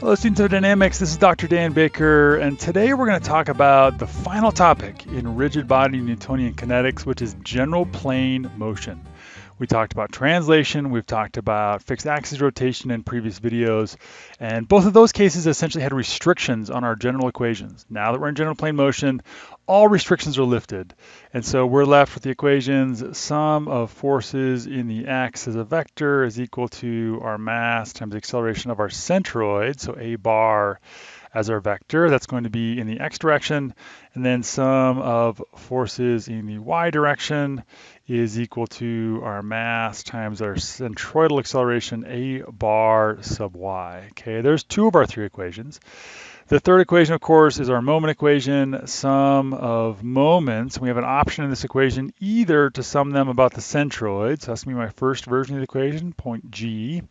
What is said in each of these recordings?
Hello, students of dynamics. This is Dr. Dan Baker, and today we're going to talk about the final topic in rigid body Newtonian kinetics, which is general plane motion. We talked about translation, we've talked about fixed axis rotation in previous videos, and both of those cases essentially had restrictions on our general equations. Now that we're in general plane motion, all restrictions are lifted. And so we're left with the equations sum of forces in the x as a vector is equal to our mass times the acceleration of our centroid, so a bar as our vector. That's going to be in the x direction. And then sum of forces in the y direction is equal to our mass times our centroidal acceleration, a bar sub y. Okay, there's two of our three equations. The third equation, of course, is our moment equation, sum of moments. We have an option in this equation either to sum them about the centroid, so that's going to be my first version of the equation, point G,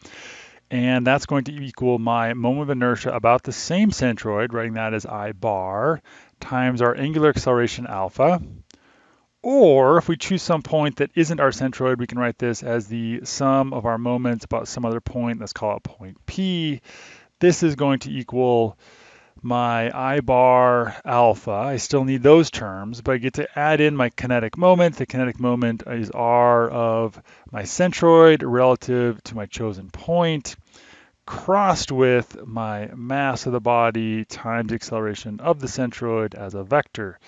and that's going to equal my moment of inertia about the same centroid, writing that as I bar, times our angular acceleration alpha. Or if we choose some point that isn't our centroid, we can write this as the sum of our moments about some other point. Let's call it point P. This is going to equal my I bar alpha. I still need those terms, but I get to add in my kinetic moment. The kinetic moment is R of my centroid relative to my chosen point, crossed with my mass of the body times the acceleration of the centroid as a vector.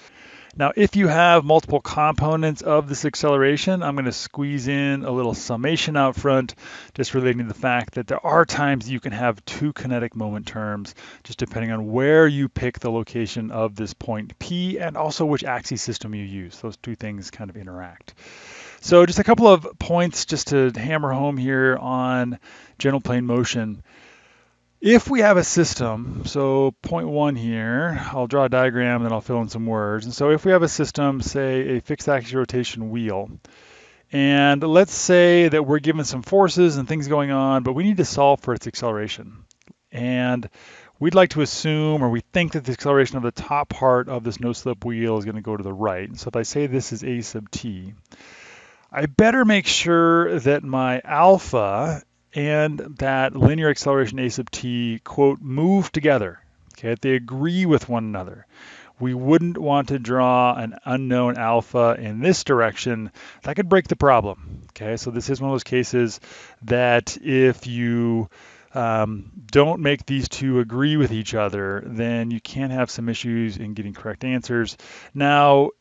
Now, if you have multiple components of this acceleration, I'm going to squeeze in a little summation out front, just relating to the fact that there are times you can have two kinetic moment terms, just depending on where you pick the location of this point P and also which axis system you use. Those two things kind of interact. So just a couple of points just to hammer home here on general plane motion. If we have a system, so point one here, I'll draw a diagram, then I'll fill in some words. And so if we have a system, say a fixed axis rotation wheel, and let's say that we're given some forces and things going on, but we need to solve for its acceleration. And we'd like to assume, or we think that the acceleration of the top part of this no-slip wheel is going to go to the right. And so if I say this is a sub t, I better make sure that my alpha and that linear acceleration a sub t, quote, move together. Okay, they agree with one another. We wouldn't want to draw an unknown alpha in this direction. That could break the problem. Okay, so this is one of those cases that if you um, don't make these two agree with each other, then you can have some issues in getting correct answers. Now,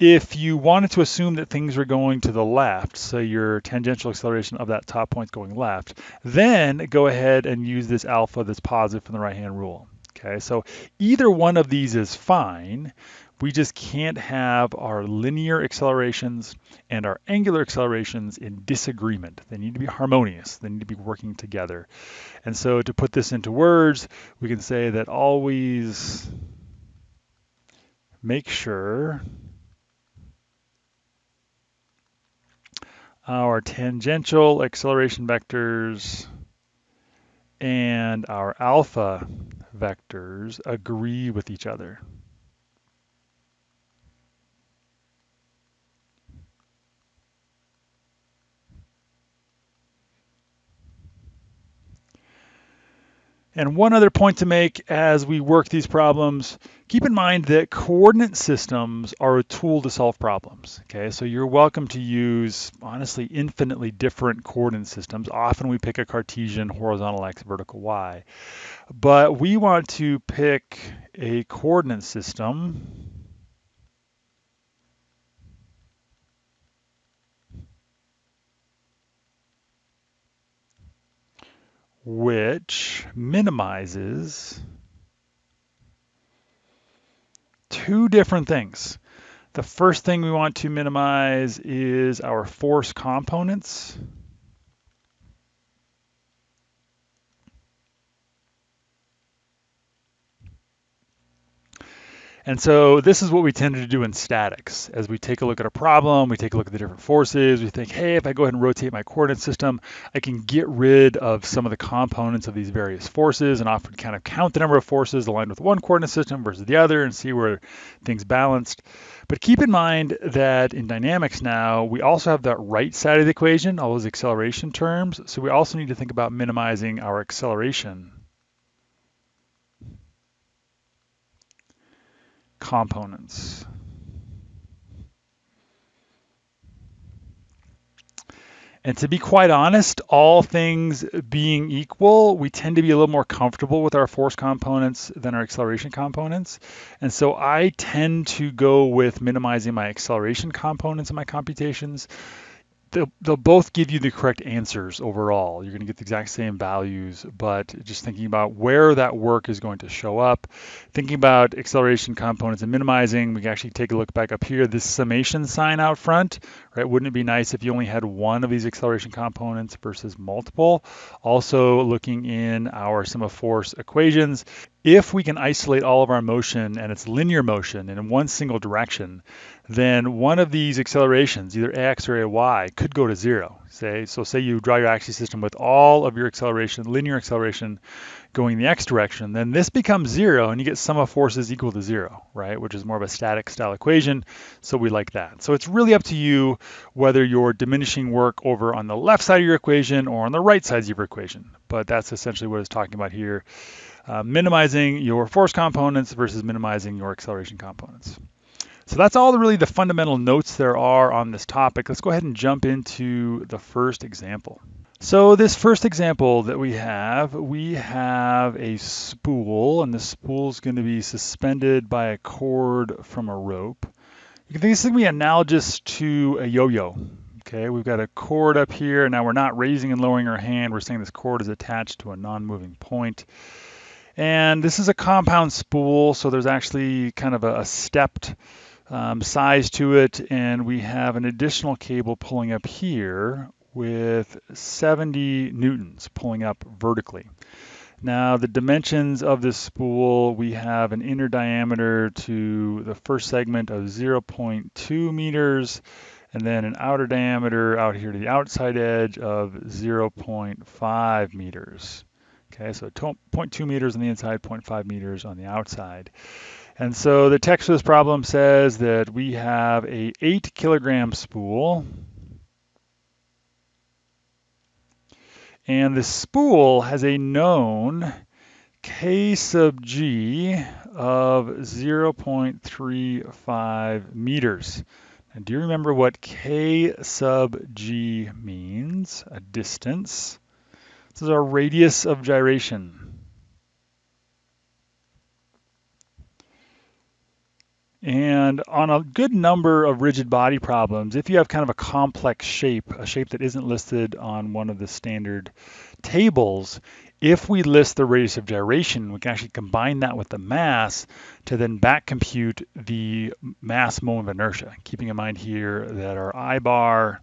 if you wanted to assume that things are going to the left, so your tangential acceleration of that top point is going left, then go ahead and use this alpha that's positive from the right-hand rule. Okay, so either one of these is fine. We just can't have our linear accelerations and our angular accelerations in disagreement. They need to be harmonious. They need to be working together. And so to put this into words, we can say that always make sure our tangential acceleration vectors and our alpha vectors agree with each other. And one other point to make as we work these problems, keep in mind that coordinate systems are a tool to solve problems. Okay, so you're welcome to use honestly infinitely different coordinate systems. Often we pick a Cartesian horizontal x, vertical y. But we want to pick a coordinate system which minimizes two different things. The first thing we want to minimize is our force components. And so this is what we tend to do in statics. As we take a look at a problem, we take a look at the different forces, we think, hey, if I go ahead and rotate my coordinate system, I can get rid of some of the components of these various forces and often kind of count the number of forces aligned with one coordinate system versus the other and see where things balanced. But keep in mind that in dynamics now, we also have that right side of the equation, all those acceleration terms. So we also need to think about minimizing our acceleration components. And to be quite honest, all things being equal, we tend to be a little more comfortable with our force components than our acceleration components. And so I tend to go with minimizing my acceleration components in my computations they'll, they'll both give you the correct answers overall. You're going to get the exact same values, but just thinking about where that work is going to show up, thinking about acceleration components and minimizing, we can actually take a look back up here. This summation sign out front, right? Wouldn't it be nice if you only had one of these acceleration components versus multiple? Also looking in our sum of force equations, if we can isolate all of our motion and it's linear motion in one single direction, then one of these accelerations, either x or ay, could go to zero. Say, so say you draw your axis system with all of your acceleration, linear acceleration going the x direction, then this becomes zero and you get sum of forces equal to zero, right? Which is more of a static style equation. So we like that. So it's really up to you whether you're diminishing work over on the left side of your equation or on the right side of your equation. But that's essentially what it's talking about here. Uh, minimizing your force components versus minimizing your acceleration components. So that's all the, really the fundamental notes there are on this topic. Let's go ahead and jump into the first example. So this first example that we have, we have a spool, and the spool is going to be suspended by a cord from a rope. You can think this is going to be analogous to a yo-yo. Okay, we've got a cord up here. Now we're not raising and lowering our hand. We're saying this cord is attached to a non-moving point. And this is a compound spool, so there's actually kind of a, a stepped um, size to it. And we have an additional cable pulling up here with 70 newtons pulling up vertically. Now the dimensions of this spool, we have an inner diameter to the first segment of 0.2 meters and then an outer diameter out here to the outside edge of 0.5 meters. Okay, so 0.2 meters on the inside, 0.5 meters on the outside. And so the text of this problem says that we have a 8 kilogram spool. And the spool has a known K sub G of 0.35 meters. And do you remember what K sub G means? A distance. This is our radius of gyration. And on a good number of rigid body problems, if you have kind of a complex shape, a shape that isn't listed on one of the standard tables, if we list the radius of gyration, we can actually combine that with the mass to then back compute the mass moment of inertia, keeping in mind here that our I bar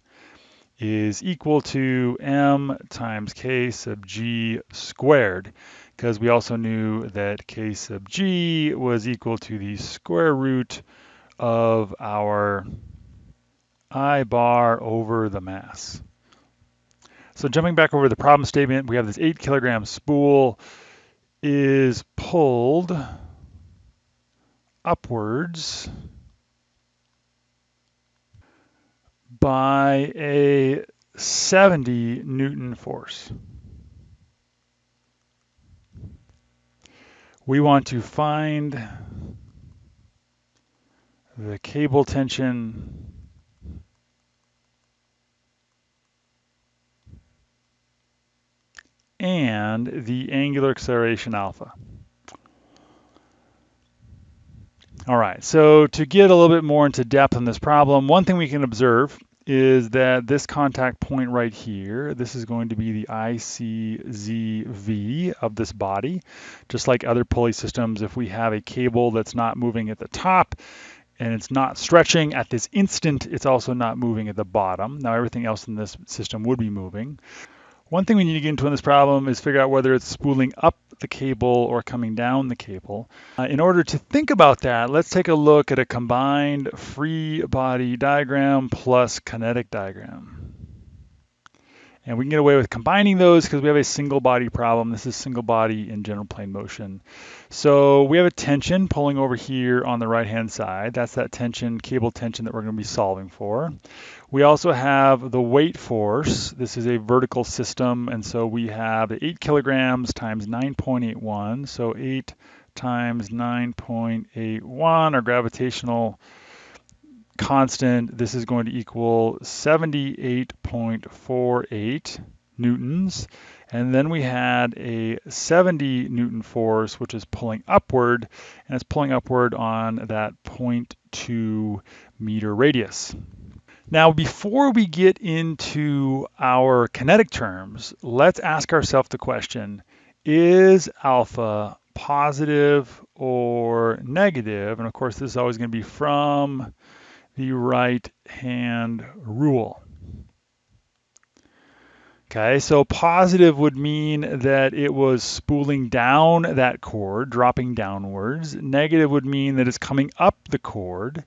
is equal to m times k sub g squared because we also knew that k sub g was equal to the square root of our I bar over the mass. So jumping back over the problem statement, we have this 8 kilogram spool is pulled upwards by a 70 Newton force. We want to find the cable tension and the angular acceleration alpha. All right, so to get a little bit more into depth on this problem, one thing we can observe is that this contact point right here, this is going to be the ICZV of this body. Just like other pulley systems, if we have a cable that's not moving at the top and it's not stretching at this instant, it's also not moving at the bottom. Now everything else in this system would be moving. One thing we need to get into in this problem is figure out whether it's spooling up the cable or coming down the cable. Uh, in order to think about that, let's take a look at a combined free body diagram plus kinetic diagram. And we can get away with combining those because we have a single body problem. This is single body in general plane motion. So we have a tension pulling over here on the right hand side. That's that tension, cable tension that we're going to be solving for. We also have the weight force. This is a vertical system. And so we have 8 kilograms times 9.81. So 8 times 9.81, our gravitational constant, this is going to equal 78.48 newtons. And then we had a 70 newton force, which is pulling upward, and it's pulling upward on that 0.2 meter radius. Now, before we get into our kinetic terms, let's ask ourselves the question, is alpha positive or negative? And of course, this is always going to be from the right hand rule. Okay, so positive would mean that it was spooling down that cord, dropping downwards. Negative would mean that it's coming up the cord.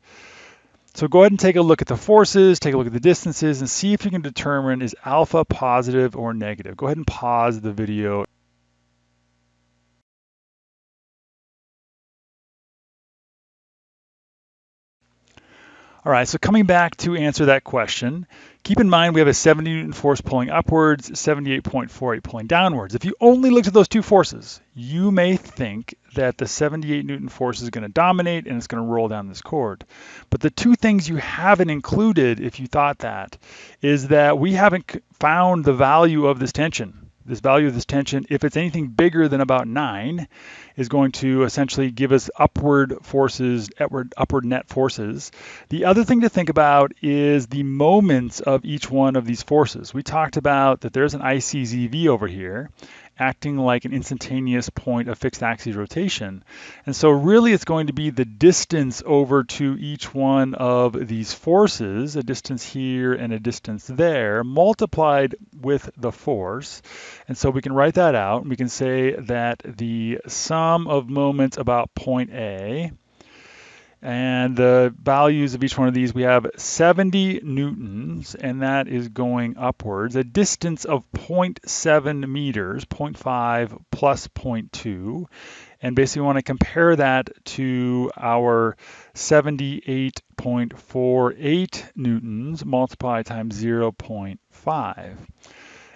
So go ahead and take a look at the forces, take a look at the distances, and see if you can determine is alpha positive or negative. Go ahead and pause the video. All right, so coming back to answer that question, keep in mind we have a 70 Newton force pulling upwards, 78.48 pulling downwards. If you only looked at those two forces, you may think that the 78 Newton force is going to dominate and it's going to roll down this cord. But the two things you haven't included, if you thought that, is that we haven't found the value of this tension this value of this tension, if it's anything bigger than about 9, is going to essentially give us upward forces, upward, upward net forces. The other thing to think about is the moments of each one of these forces. We talked about that there's an ICZV over here, acting like an instantaneous point of fixed axis rotation. And so really it's going to be the distance over to each one of these forces, a distance here and a distance there, multiplied with the force. And so we can write that out. We can say that the sum of moments about point A and the values of each one of these, we have 70 newtons, and that is going upwards. A distance of 0.7 meters, 0.5 plus 0.2. And basically, we want to compare that to our 78.48 newtons multiplied times 0.5.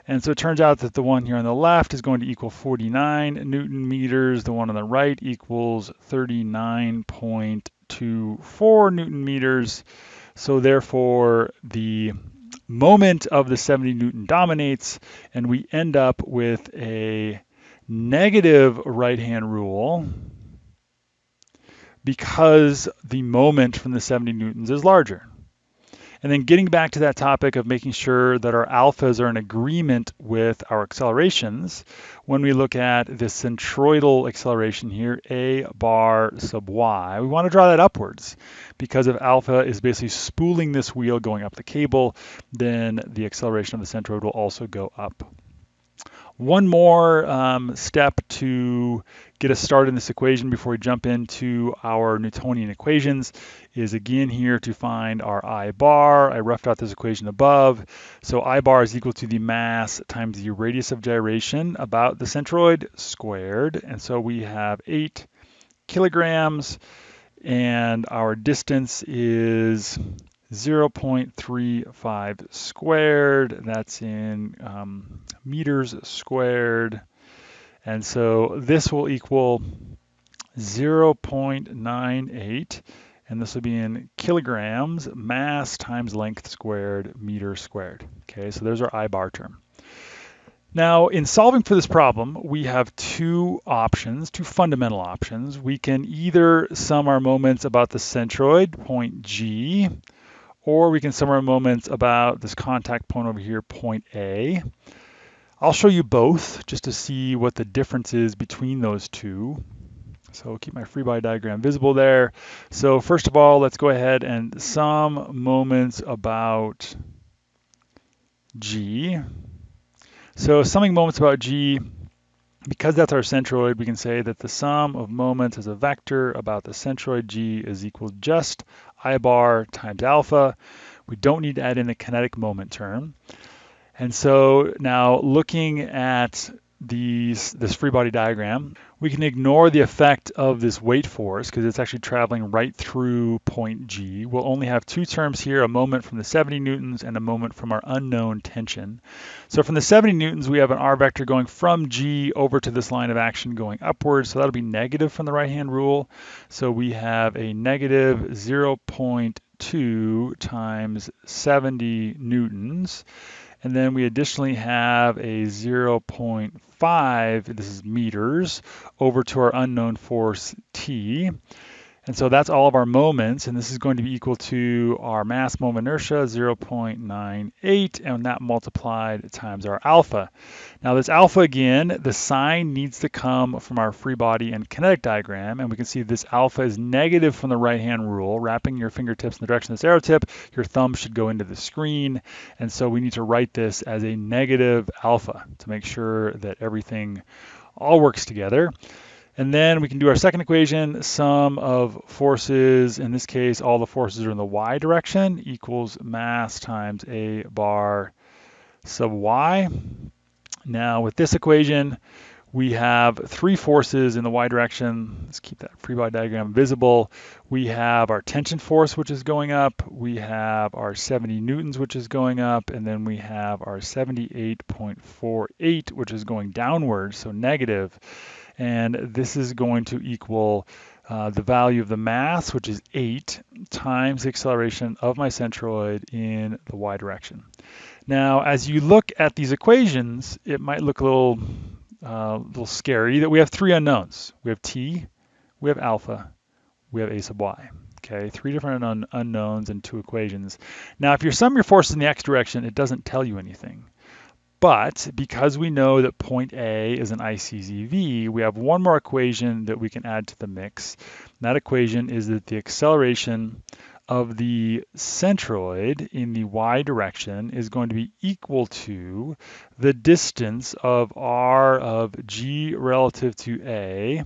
And so it turns out that the one here on the left is going to equal 49 newton meters. The one on the right equals 39.24 newton meters. So therefore, the moment of the 70 newton dominates, and we end up with a negative right-hand rule because the moment from the 70 newtons is larger. And then getting back to that topic of making sure that our alphas are in agreement with our accelerations, when we look at the centroidal acceleration here, a bar sub y, we want to draw that upwards because if alpha is basically spooling this wheel going up the cable, then the acceleration of the centroid will also go up. One more um, step to get us started in this equation before we jump into our Newtonian equations is again here to find our I bar. I roughed out this equation above. So I bar is equal to the mass times the radius of gyration about the centroid squared. And so we have 8 kilograms and our distance is 0.35 squared. That's in um, meters squared. And so this will equal 0.98, and this will be in kilograms, mass times length squared, meter squared. Okay, so there's our I bar term. Now, in solving for this problem, we have two options, two fundamental options. We can either sum our moments about the centroid, point G, or we can sum our moments about this contact point over here, point A. I'll show you both just to see what the difference is between those two. So keep my free body diagram visible there. So first of all, let's go ahead and sum moments about G. So summing moments about G, because that's our centroid, we can say that the sum of moments as a vector about the centroid G is equal just I bar times alpha. We don't need to add in the kinetic moment term. And so now looking at these, this free body diagram, we can ignore the effect of this weight force because it's actually traveling right through point G. We'll only have two terms here, a moment from the 70 newtons and a moment from our unknown tension. So from the 70 newtons, we have an R vector going from G over to this line of action going upwards. So that'll be negative from the right-hand rule. So we have a negative 0.2 times 70 newtons. And then we additionally have a 0.5, this is meters, over to our unknown force T. And so that's all of our moments, and this is going to be equal to our mass moment inertia, 0.98, and that multiplied times our alpha. Now this alpha again, the sign needs to come from our free body and kinetic diagram, and we can see this alpha is negative from the right-hand rule. Wrapping your fingertips in the direction of this arrow tip, your thumb should go into the screen, and so we need to write this as a negative alpha to make sure that everything all works together. And then we can do our second equation, sum of forces, in this case, all the forces are in the y direction, equals mass times a bar sub y. Now with this equation, we have three forces in the y direction. Let's keep that free body diagram visible. We have our tension force, which is going up. We have our 70 newtons, which is going up. And then we have our 78.48, which is going downwards, so negative and this is going to equal uh, the value of the mass, which is 8, times the acceleration of my centroid in the y direction. Now, as you look at these equations, it might look a little, uh, little scary that we have three unknowns. We have t, we have alpha, we have a sub y. Okay, three different un unknowns and two equations. Now, if you sum your forces in the x direction, it doesn't tell you anything. But because we know that point A is an ICZV, we have one more equation that we can add to the mix. that equation is that the acceleration of the centroid in the y direction is going to be equal to the distance of r of g relative to a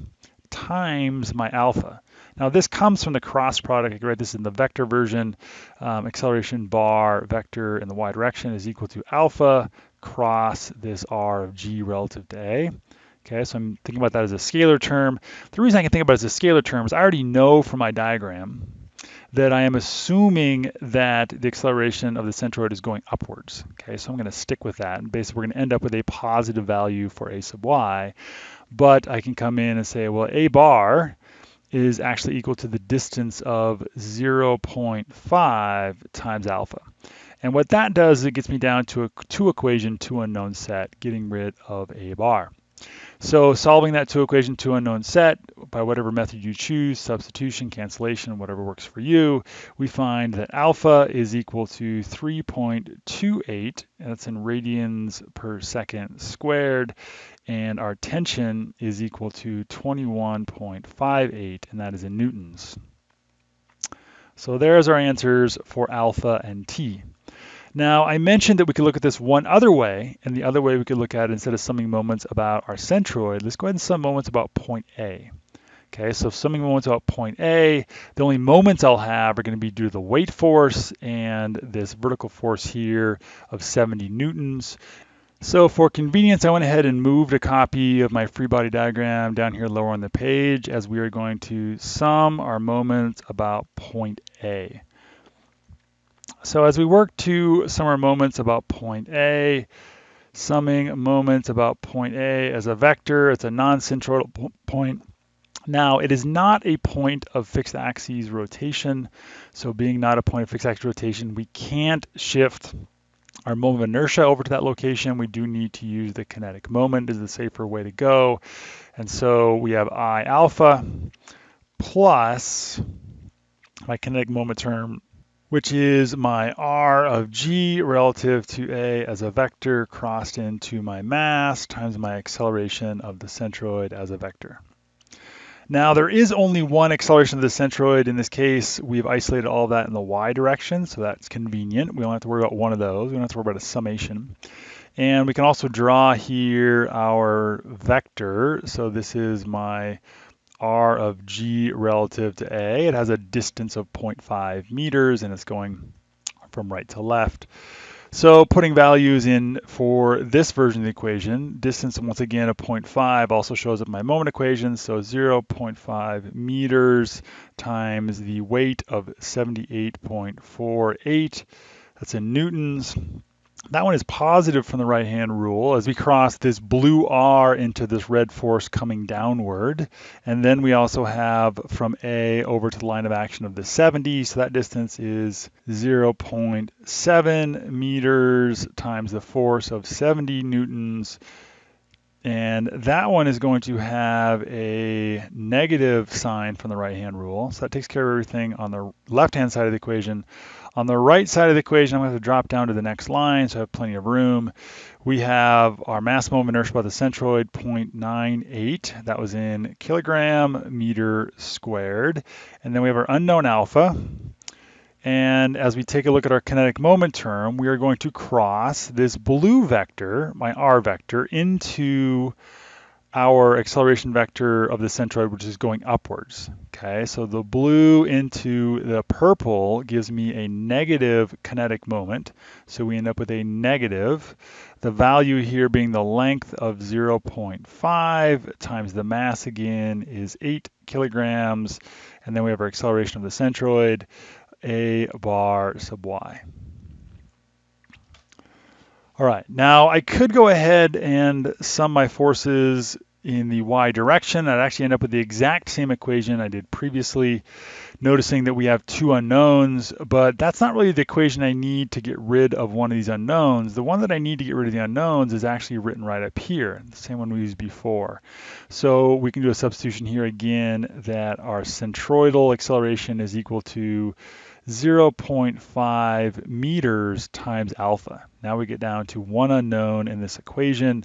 times my alpha. Now this comes from the cross product. I can write this in the vector version. Um, acceleration bar vector in the y direction is equal to alpha cross this r of g relative to a. Okay, so I'm thinking about that as a scalar term. The reason I can think about it as a scalar term is I already know from my diagram that I am assuming that the acceleration of the centroid is going upwards. Okay, so I'm going to stick with that. And basically, we're going to end up with a positive value for a sub y. But I can come in and say, well, a bar is actually equal to the distance of 0.5 times alpha. And what that does is it gets me down to a two equation, two unknown set, getting rid of a bar. So solving that two equation, two unknown set by whatever method you choose, substitution, cancellation, whatever works for you, we find that alpha is equal to 3.28, that's in radians per second squared, and our tension is equal to 21.58, and that is in newtons. So there's our answers for alpha and t. Now, I mentioned that we could look at this one other way, and the other way we could look at it instead of summing moments about our centroid, let's go ahead and sum moments about point A. Okay, so summing moments about point A, the only moments I'll have are going to be due to the weight force and this vertical force here of 70 newtons. So for convenience, I went ahead and moved a copy of my free body diagram down here lower on the page as we are going to sum our moments about point A. So as we work to sum our moments about point A, summing moments about point A as a vector, it's a non-centroidal point. Now, it is not a point of fixed axis rotation. So being not a point of fixed axis rotation, we can't shift our moment of inertia over to that location. We do need to use the kinetic moment is the safer way to go. And so we have I alpha plus my kinetic moment term which is my r of g relative to a as a vector crossed into my mass times my acceleration of the centroid as a vector. Now there is only one acceleration of the centroid. In this case, we've isolated all that in the y direction, so that's convenient. We don't have to worry about one of those. We don't have to worry about a summation. And we can also draw here our vector. So this is my r of g relative to a. It has a distance of 0.5 meters and it's going from right to left. So putting values in for this version of the equation, distance once again of 0.5 also shows up in my moment equation. So 0.5 meters times the weight of 78.48. That's in newtons. That one is positive from the right-hand rule as we cross this blue R into this red force coming downward. And then we also have from A over to the line of action of the 70. So that distance is 0.7 meters times the force of 70 newtons. And that one is going to have a negative sign from the right-hand rule. So that takes care of everything on the left-hand side of the equation. On the right side of the equation, I'm going to, drop down to the next line, so I have plenty of room. We have our mass moment inertia by the centroid, 0.98. That was in kilogram meter squared. And then we have our unknown alpha. And as we take a look at our kinetic moment term, we are going to cross this blue vector, my r vector, into our acceleration vector of the centroid, which is going upwards. Okay, so the blue into the purple gives me a negative kinetic moment. So we end up with a negative. The value here being the length of 0.5 times the mass again is 8 kilograms. And then we have our acceleration of the centroid, a bar sub y. All right, now I could go ahead and sum my forces in the y direction. I'd actually end up with the exact same equation I did previously, noticing that we have two unknowns, but that's not really the equation I need to get rid of one of these unknowns. The one that I need to get rid of the unknowns is actually written right up here, the same one we used before. So we can do a substitution here again that our centroidal acceleration is equal to 0.5 meters times alpha. Now we get down to one unknown in this equation.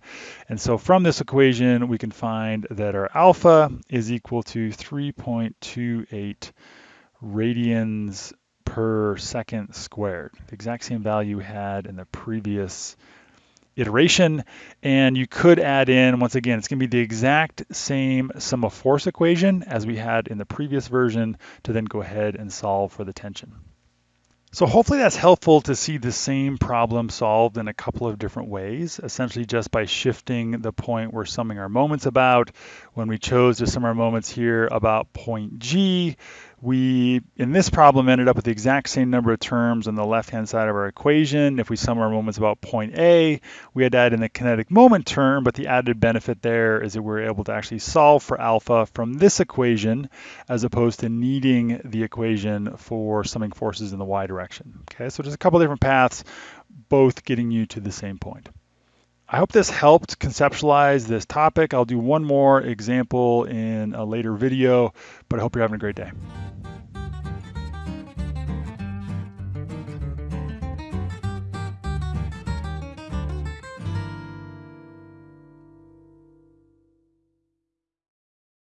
And so from this equation, we can find that our alpha is equal to 3.28 radians per second squared. The exact same value we had in the previous iteration. And you could add in, once again, it's going to be the exact same sum of force equation as we had in the previous version to then go ahead and solve for the tension. So hopefully that's helpful to see the same problem solved in a couple of different ways, essentially just by shifting the point we're summing our moments about. When we chose to sum our moments here about point G, we, in this problem, ended up with the exact same number of terms on the left-hand side of our equation. If we sum our moments about point A, we had to add in the kinetic moment term, but the added benefit there is that we're able to actually solve for alpha from this equation, as opposed to needing the equation for summing forces in the y direction. Okay, so there's a couple different paths, both getting you to the same point. I hope this helped conceptualize this topic. I'll do one more example in a later video, but I hope you're having a great day.